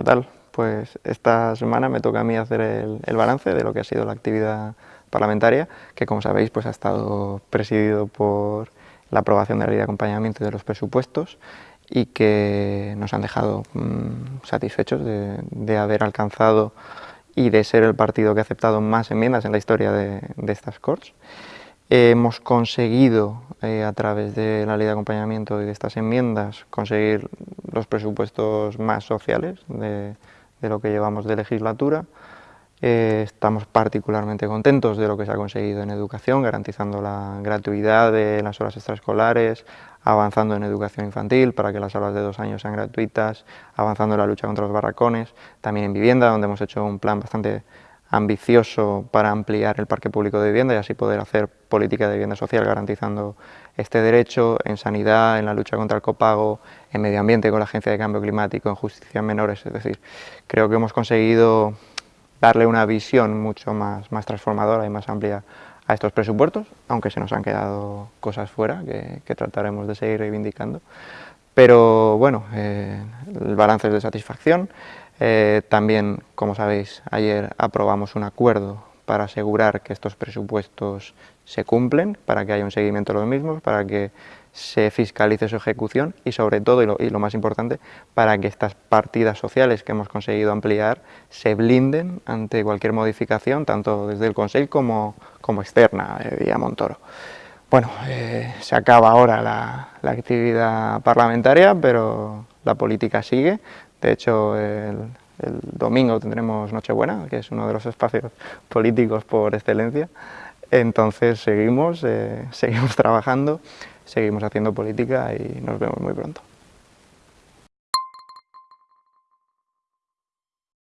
¿qué tal? Pues esta semana me toca a mí hacer el, balance de lo que ha sido la actividad parlamentaria, que como sabéis pues ha estado presidido por la aprobación de la ley de acompañamiento de los presupuestos y que nos han dejado mm, satisfechos de, haber alcanzado y de ser el partido que ha aceptado más enmiendas en la historia de, estas Corts. Hemos conseguido, eh, a través de la ley de acompañamiento y de estas enmiendas, conseguir los presupuestos más sociales de, lo que llevamos de legislatura. Eh, estamos particularmente contentos de lo que se ha conseguido en educación, garantizando la gratuidad de las horas extraescolares, avanzando en educación infantil para que las aulas de dos años sean gratuitas, avanzando en la lucha contra los barracones, también en vivienda, donde hemos hecho un plan bastante ambicioso para ampliar el parque público de vivienda y así poder hacer política de vivienda social garantizando este derecho, en sanidad, en la lucha contra el copago, en medio ambiente con la Agencia de Cambio Climático, en justicia en menores, es decir, creo que hemos conseguido darle una visión mucho más, más transformadora y más amplia a estos presupuestos, aunque se nos han quedado cosas fuera que, trataremos de seguir reivindicando. Pero bueno, eh, el balance es de satisfacción, eh, también, como sabéis, ayer aprobamos un acuerdo para asegurar que estos presupuestos se cumplen, para que haya un seguimiento de los mismos, para que se fiscalice su ejecución y sobre todo, y lo, más importante, para que estas partidas sociales que hemos conseguido ampliar se blinden ante cualquier modificación, tanto desde el Consejo como, como externa, eh, vía Montoro. Bueno, eh, se acaba ahora la actividad parlamentaria, pero la política sigue, de hecho, el, domingo tendremos Nochebuena, que es uno de los espacios políticos por excelencia. Entonces seguimos, eh, seguimos trabajando, seguimos haciendo política y nos vemos muy pronto.